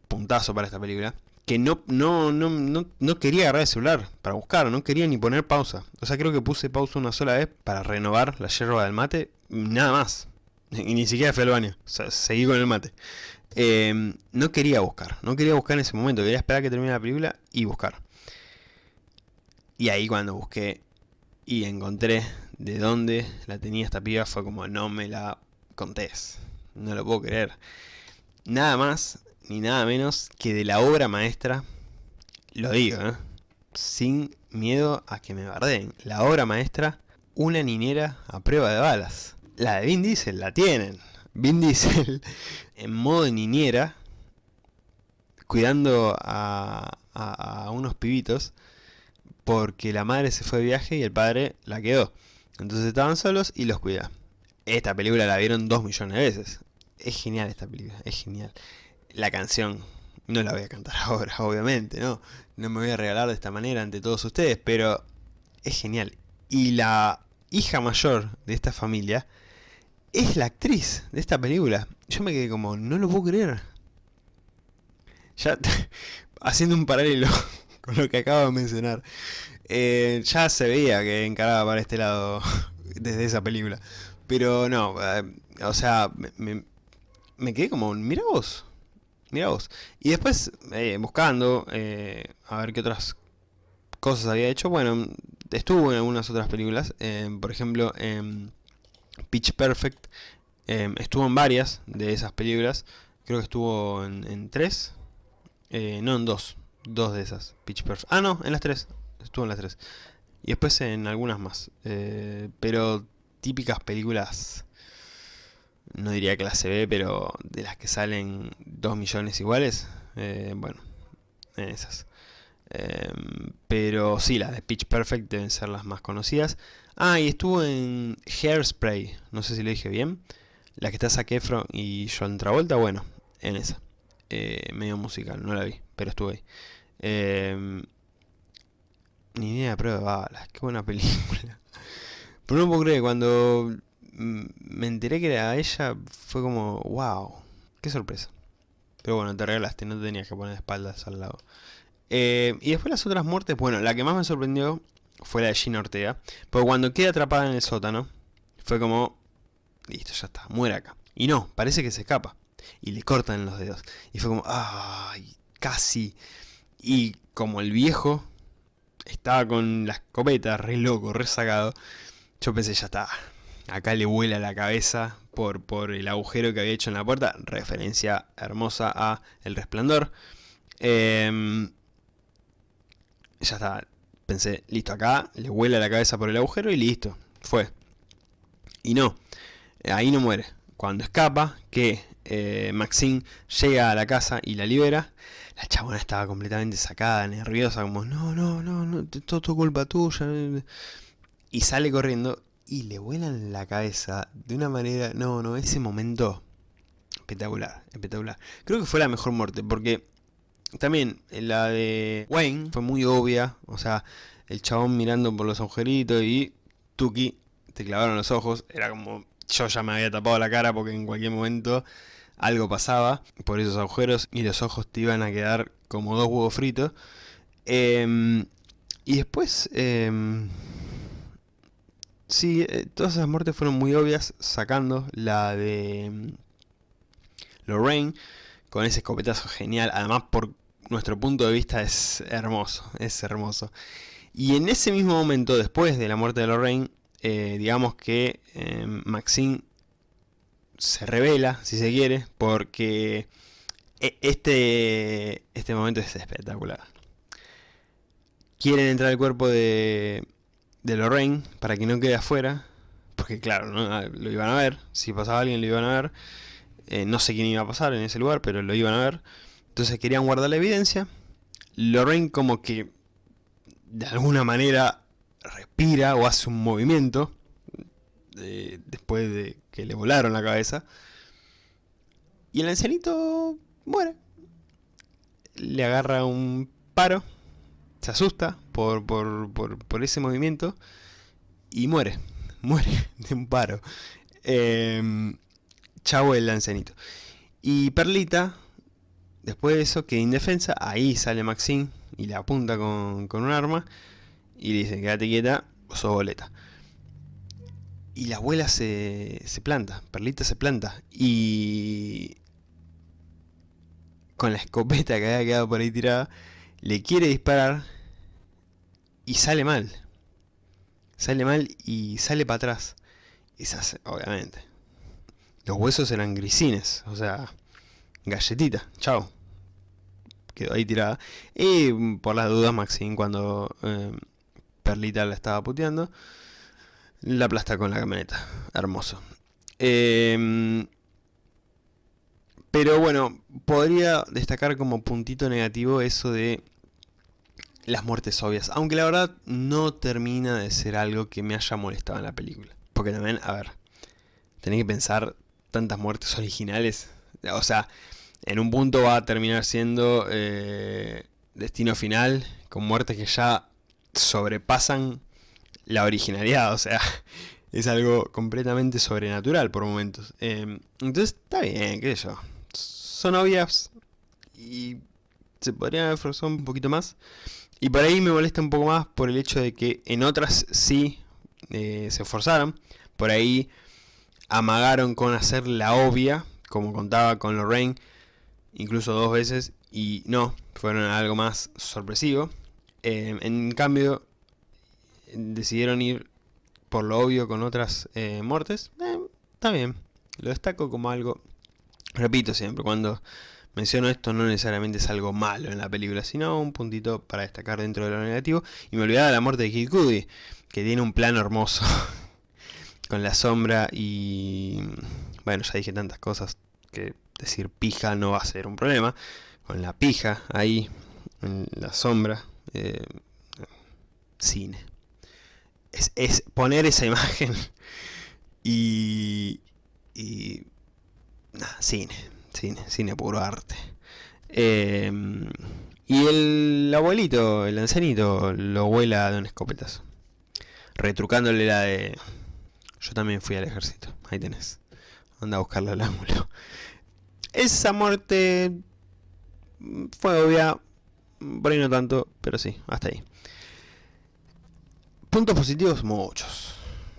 Puntazo para esta película. Que no, no, no, no, no quería agarrar el celular para buscar, no quería ni poner pausa. O sea, creo que puse pausa una sola vez para renovar la yerba del mate. Nada más. Y ni siquiera fui al baño. Seguí con el mate. Em, no quería buscar. No quería buscar en ese momento. Quería esperar que termine la película y buscar. Y ahí cuando busqué y encontré de dónde la tenía esta piba fue como no me la contés. no lo puedo creer. Nada más ni nada menos que de la obra maestra, lo digo, ¿eh? sin miedo a que me bardeen, la obra maestra, una niñera a prueba de balas. La de Vin Diesel la tienen. Vin Diesel en modo niñera, cuidando a, a, unos pibitos, porque la madre se fue de viaje y el padre la quedó. Entonces estaban solos y los cuida. Esta película la vieron dos millones de veces. Es genial esta película, es genial. La canción, no la voy a cantar ahora, obviamente, ¿no? No me voy a regalar de esta manera ante todos ustedes, pero es genial. Y la hija mayor de esta familia es la actriz de esta película. Yo me quedé como, no lo puedo creer. Ya, haciendo un paralelo con lo que acabo de mencionar. Eh, ya se veía que encaraba para este lado desde esa película. Pero no, eh, o sea, me, me, quedé como, mira vos, mira vos. Y después, eh, buscando, a ver qué otras cosas había hecho, bueno, estuvo en algunas otras películas, por ejemplo, en Pitch Perfect, estuvo en varias de esas películas, creo que estuvo en, en tres, no en dos, dos de esas, Pitch Perfect, ah no, en las tres, estuvo en las tres. Y después en algunas más. Eh, pero típicas películas, no diría clase B, pero de las que salen 2 millones iguales, eh, bueno, en esas. Em, pero sí, las de Pitch Perfect deben ser las más conocidas. Ah, y estuvo en Hairspray, no sé si lo dije bien. La que está Zac Efron y John Travolta, bueno, en esa. Eh, medio musical, no la vi, pero estuve ahí. Eh, ni idea de prueba de balas, qué buena película. Pero no puedo creer, cuando me enteré que era ella, fue como, wow, qué sorpresa. Pero bueno, te regalaste, no te tenías que poner espaldas al lado. Eh, y después las otras muertes, bueno, la que más me sorprendió fue la de Gina Ortega. Porque cuando queda atrapada en el sótano, fue como, listo, ya está, muere acá. Y no, parece que se escapa. Y le cortan los dedos. Y fue como, ay, casi. Y como el viejo estaba con la escopeta, re loco, re sacado. Yo pensé, ya está, acá le vuela la cabeza por, por el agujero que había hecho en la puerta. Referencia hermosa a El Resplandor. Em, ya está, pensé, listo, acá le vuela la cabeza por el agujero y listo, fue. Y no, ahí no muere. Cuando escapa, que eh, Maxine llega a la casa y la libera, la chabona estaba completamente sacada, nerviosa, como, no, no, no, no todo, culpa tuya. Y sale corriendo y le vuelan la cabeza de una manera, no, no, ese momento espectacular, espectacular. Creo que fue la mejor muerte, porque también la de Wayne fue muy obvia, o sea, el chabón mirando por los agujeritos y Tuki te clavaron los ojos, era como, yo ya me había tapado la cara porque en cualquier momento algo pasaba por esos agujeros y los ojos te iban a quedar como dos huevos fritos. Em, y después, eh, sí, eh, todas esas muertes fueron muy obvias, sacando la de em, Lorraine, con ese escopetazo genial, además por nuestro punto de vista es hermoso, es hermoso. Y en ese mismo momento, después de la muerte de Lorraine, eh, digamos que Maxine se revela, si se quiere, porque e, este, este momento es espectacular. Quieren entrar al cuerpo de, de Lorraine para que no quede afuera, porque claro, ah, lo iban a ver, si pasaba alguien lo iban a ver, eh, no sé quién iba a pasar en ese lugar, pero lo iban a ver, entonces querían guardar la evidencia, Lorraine como que de alguna manera respira o hace un movimiento, después de que le volaron la cabeza. Y el ancianito muere. Le agarra un paro, se asusta por, por, por, ese movimiento y muere. Muere de un paro. Eh, chavo el ancianito. Y Perlita, después de eso, que indefensa, ahí sale Maxine y le apunta con, con un arma y le dice, quédate quieta, sos boleta. Y la abuela se, se planta, Perlita se planta. Y con la escopeta que había quedado por ahí tirada, le quiere disparar y sale mal. Sale mal y sale para atrás. Y se hace, obviamente. los huesos eran grisines, o sea, galletita, chao. Quedó ahí tirada. Y por las dudas, Maxine, cuando eh, Perlita la estaba puteando, la aplasta con la camioneta. Hermoso. Em, pero bueno, podría destacar como puntito negativo eso de las muertes obvias. Aunque la verdad no termina de ser algo que me haya molestado en la película. Porque también, a ver, tenés que pensar tantas muertes originales. O sea, en un punto va a terminar siendo eh, Destino Final, con muertes que ya sobrepasan la originalidad. O sea, es algo completamente sobrenatural por momentos. Em, entonces está bien, qué sé. Son obvias y se podrían haber forzado un poquito más. Y por ahí me molesta un poco más por el hecho de que en otras sí eh, se esforzaron. Por ahí amagaron con hacer la obvia, como contaba con Lorraine, incluso dos veces, y no, fueron algo más sorpresivo. Em, en cambio, decidieron ir por lo obvio con otras eh, muertes. Eh, está bien, lo destaco como algo, repito siempre, cuando menciono esto no necesariamente es algo malo en la película, sino un puntito para destacar dentro de lo negativo. Y me olvidaba de la muerte de Kid Cudi, que tiene un plano hermoso con la sombra y... Bueno, ya dije tantas cosas que decir pija no va a ser un problema. Con la pija ahí, en la sombra, eh, cine. Es, poner esa imagen y... y cine, cine, cine puro arte. Em, y el abuelito, el ancianito, lo vuela de un escopetazo. Retrucándole la de... Yo también fui al ejército. Ahí tenés. Anda a buscarle al ángulo. Esa muerte fue obvia. Por ahí no tanto, pero sí, hasta ahí. Puntos positivos, muchos.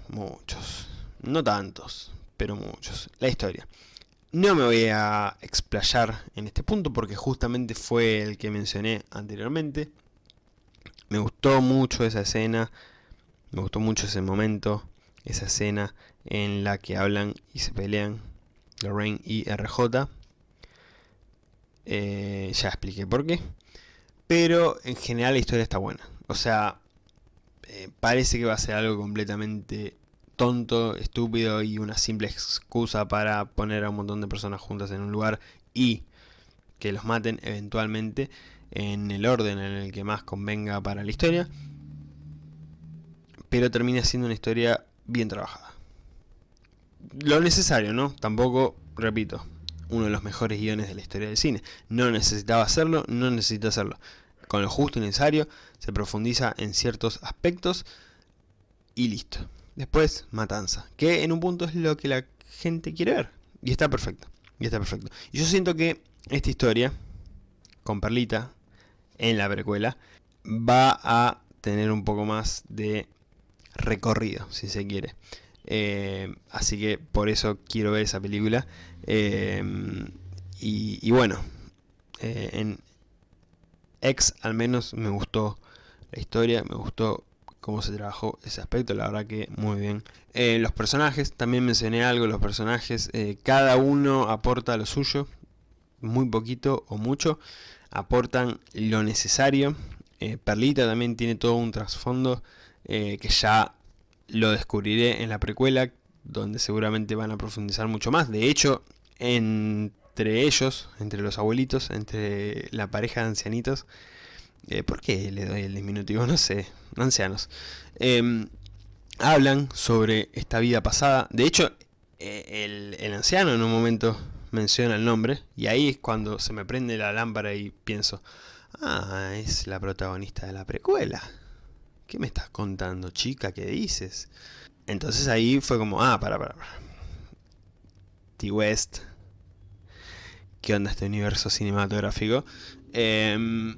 Muchos. No tantos, pero muchos. La historia. No me voy a explayar en este punto porque justamente fue el que mencioné anteriormente. Me gustó mucho esa escena. Me gustó mucho ese momento esa escena en la que hablan y se pelean Lorraine y RJ. Eh, ya expliqué por qué. Pero en general la historia está buena. O sea, eh, parece que va a ser algo completamente tonto, estúpido y una simple excusa para poner a un montón de personas juntas en un lugar y que los maten eventualmente en el orden en el que más convenga para la historia. Pero termina siendo una historia bien trabajada. Lo necesario, ¿no? Tampoco, repito, uno de los mejores guiones de la historia del cine. No necesitaba hacerlo, no necesita hacerlo. Con lo justo y necesario, se profundiza en ciertos aspectos y listo. Después, matanza. Que en un punto es lo que la gente quiere ver. Y está perfecto. Y está perfecto. Y yo siento que esta historia, con Perlita, en la precuela, va a tener un poco más de recorrido, si se quiere. Eh, así que por eso quiero ver esa película. Eh, y, bueno, eh, en X al menos me gustó la historia, me gustó cómo se trabajó ese aspecto, la verdad que muy bien. los personajes, también mencioné algo, los personajes, cada uno aporta lo suyo, muy poquito o mucho, aportan lo necesario. Perlita también tiene todo un trasfondo eh, que ya lo descubriré en la precuela, donde seguramente van a profundizar mucho más. De hecho, entre ellos, entre los abuelitos, entre la pareja de ancianitos, eh, ¿por qué le doy el diminutivo? No sé, ancianos. Em, hablan sobre esta vida pasada. De hecho, eh, el, el anciano en un momento menciona el nombre, y ahí es cuando se me prende la lámpara y pienso, ah, es la protagonista de la precuela. ¿Qué me estás contando, chica? ¿Qué dices? Entonces ahí fue como, ah, para, para, para. T-West. ¿Qué onda este universo cinematográfico? Em,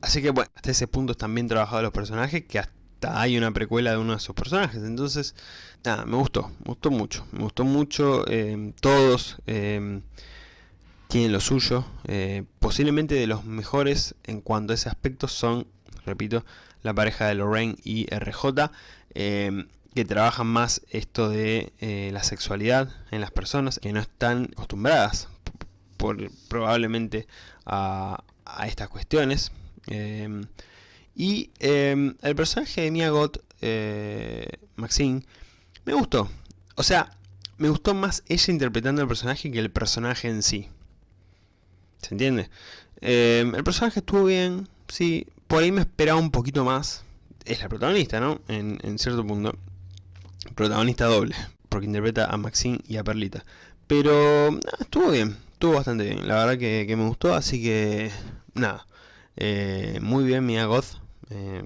así que bueno, hasta ese punto están bien trabajados los personajes, que hasta hay una precuela de uno de sus personajes. Entonces, nada, me gustó, me gustó mucho. Me gustó mucho, em, todos em, tienen lo suyo. Eh, posiblemente de los mejores en cuanto a ese aspecto son, repito, la pareja de Lorraine y RJ. Eh, que trabajan más esto de eh, la sexualidad en las personas que no están acostumbradas por, probablemente a, estas cuestiones. Em, y em, el personaje de Mia Goth, eh, Maxine, me gustó. O sea, me gustó más ella interpretando el personaje que el personaje en sí. ¿Se entiende? Em, el personaje estuvo bien, sí. Por ahí me esperaba un poquito más. Es la protagonista, ¿no? En cierto punto. Protagonista doble. Porque interpreta a Maxine y a Perlita. Pero estuvo bien. Estuvo bastante bien. La verdad que, me gustó. Así que... Nada. Eh, muy bien Mia Goth. Eh,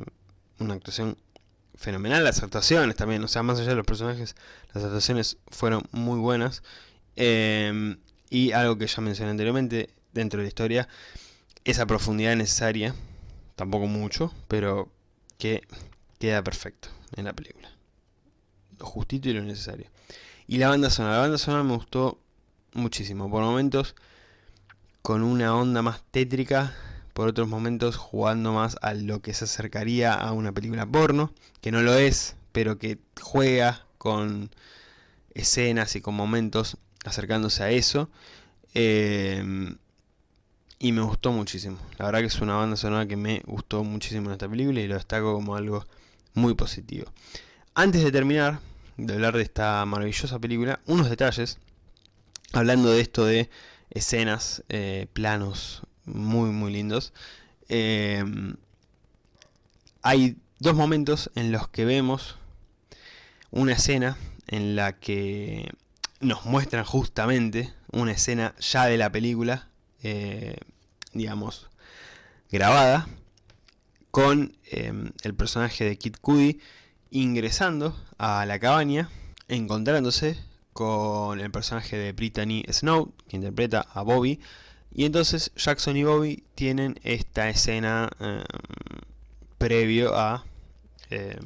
una actuación fenomenal. Las actuaciones también. O sea, más allá de los personajes. Las actuaciones fueron muy buenas. Eh, y algo que ya mencioné anteriormente. Dentro de la historia. Esa profundidad necesaria. Tampoco mucho. Pero que queda perfecto en la película. Lo justito y lo necesario. Y la banda sonora. La banda sonora me gustó muchísimo. Por momentos con una onda más tétrica. Por otros momentos jugando más a lo que se acercaría a una película porno. Que no lo es, pero que juega con escenas y con momentos acercándose a eso. Eh, y me gustó muchísimo. La verdad que es una banda sonora que me gustó muchísimo en esta película y lo destaco como algo muy positivo. Antes de terminar de hablar de esta maravillosa película, unos detalles hablando de esto de escenas, eh, planos muy muy lindos, eh, hay dos momentos en los que vemos una escena en la que nos muestran justamente una escena ya de la película, eh, digamos, grabada, con el personaje de Kid Cudi ingresando a la cabaña, encontrándose con el personaje de Brittany Snow, que interpreta a Bobby. Y entonces Jackson y Bobby tienen esta escena em, previo a em,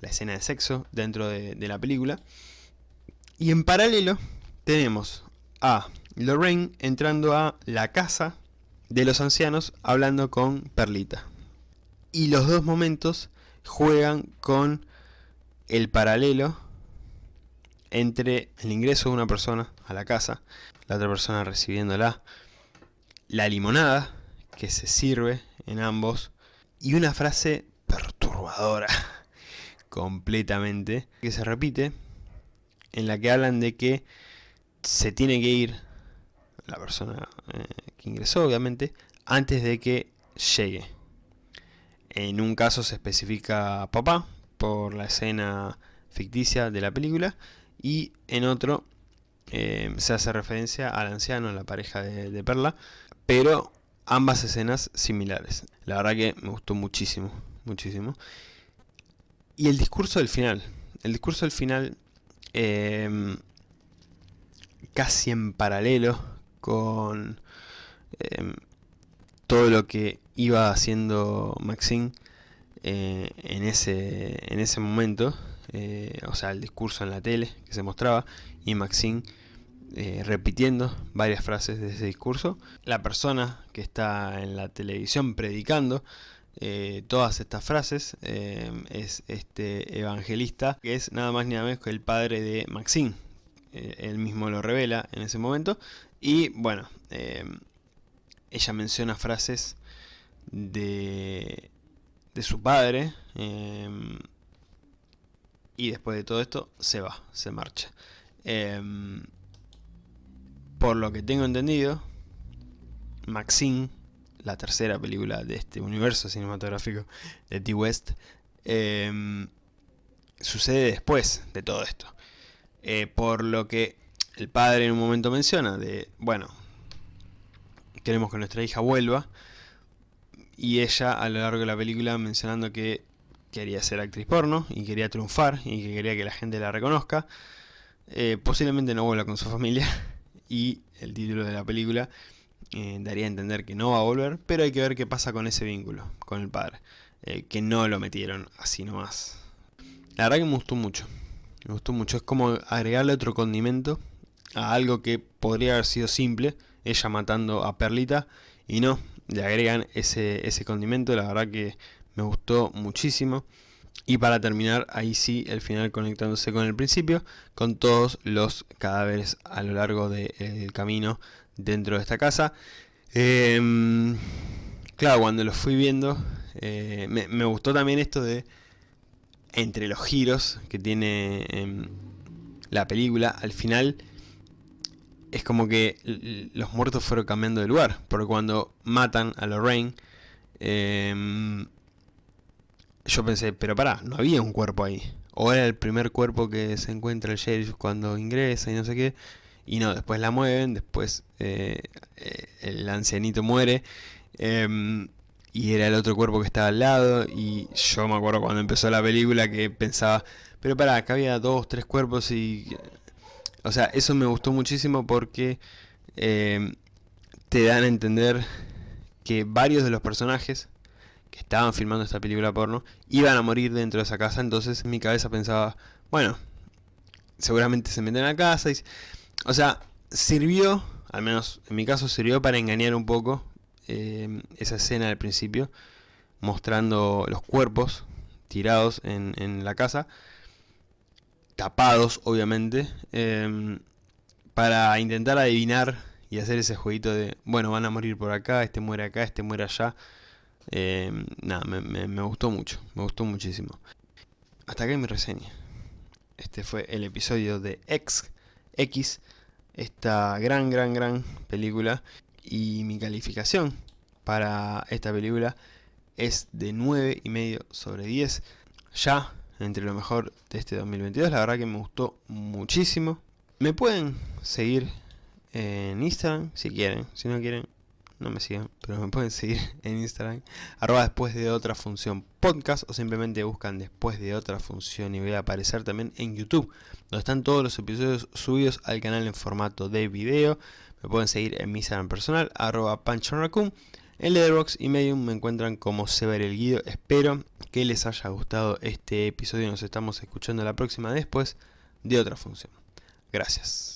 la escena de sexo dentro de, la película. Y en paralelo tenemos a Lorraine entrando a la casa de los ancianos hablando con Perlita. Y los dos momentos juegan con el paralelo entre el ingreso de una persona a la casa, la otra persona recibiéndola, la limonada que se sirve en ambos y una frase perturbadora completamente que se repite en la que hablan de que se tiene que ir la persona eh, que ingresó obviamente antes de que llegue. En un caso se especifica papá por la escena ficticia de la película y en otro eh, se hace referencia al anciano, la pareja de, Perla, pero ambas escenas similares. La verdad que me gustó muchísimo, muchísimo. Y el discurso del final, el discurso del final em, casi en paralelo con em, todo lo que iba haciendo Maxine eh, en, ese, en ese momento, eh, o sea, el discurso en la tele que se mostraba, y Maxine eh, repitiendo varias frases de ese discurso. La persona que está en la televisión predicando eh, todas estas frases es este evangelista, que es nada más ni nada menos que el padre de Maxine. él mismo lo revela en ese momento. Y bueno, ella menciona frases de, de su padre, y después de todo esto se va, se marcha. Por lo que tengo entendido, Maxine, la tercera película de este universo cinematográfico de T-West, em, sucede después de todo esto. Eh, por lo que el padre en un momento menciona de, bueno, queremos que nuestra hija vuelva, y ella a lo largo de la película mencionando que quería ser actriz porno y quería triunfar y que quería que la gente la reconozca. Eh, posiblemente no vuelva con su familia y el título de la película eh, daría a entender que no va a volver, pero hay que ver qué pasa con ese vínculo, con el padre, eh, que no lo metieron así nomás. La verdad que me gustó mucho, me gustó mucho, es como agregarle otro condimento a algo que podría haber sido simple, ella matando a Perlita, y no, le agregan ese, ese condimento, la verdad que me gustó muchísimo. Y para terminar, ahí sí, el final conectándose con el principio, con todos los cadáveres a lo largo del camino dentro de esta casa. Em, claro, cuando lo fui viendo, eh, me, gustó también esto de, entre los giros que tiene em, la película, al final es como que los muertos fueron cambiando de lugar, porque cuando matan a Lorraine, eh, yo pensé, pero pará, no había un cuerpo ahí. O era el primer cuerpo que se encuentra el sheriff cuando ingresa y no sé qué. Y no, después la mueven, después eh, el ancianito muere. Em, y era el otro cuerpo que estaba al lado. Y yo me acuerdo cuando empezó la película que pensaba, pero pará, acá había dos, tres cuerpos y... O sea, eso me gustó muchísimo porque em, te dan a entender que varios de los personajes estaban filmando esta película porno, iban a morir dentro de esa casa, entonces en mi cabeza pensaba, bueno, seguramente se meten a casa, y, o sea, sirvió, al menos en mi caso sirvió para engañar un poco eh, esa escena del principio, mostrando los cuerpos tirados en, la casa, tapados obviamente, em, para intentar adivinar y hacer ese jueguito de, bueno, van a morir por acá, este muere acá, este muere allá, eh, nada, me, gustó mucho, me gustó muchísimo. Hasta acá mi reseña. Este fue el episodio de X, X, esta gran, gran, gran película. Y mi calificación para esta película es de 9,5 sobre 10. Ya entre lo mejor de este 2022, la verdad que me gustó muchísimo. Me pueden seguir en Instagram si quieren, si no quieren no me sigan, pero me pueden seguir en Instagram, arroba después de otra función podcast o simplemente buscan después de otra función y voy a aparecer también en YouTube, donde están todos los episodios subidos al canal en formato de video. Me pueden seguir en mi Instagram personal, arroba panchonraccoon. En Letterboxd y Medium me encuentran como Sever el Guido. Espero que les haya gustado este episodio. Nos estamos escuchando la próxima después de otra función. Gracias.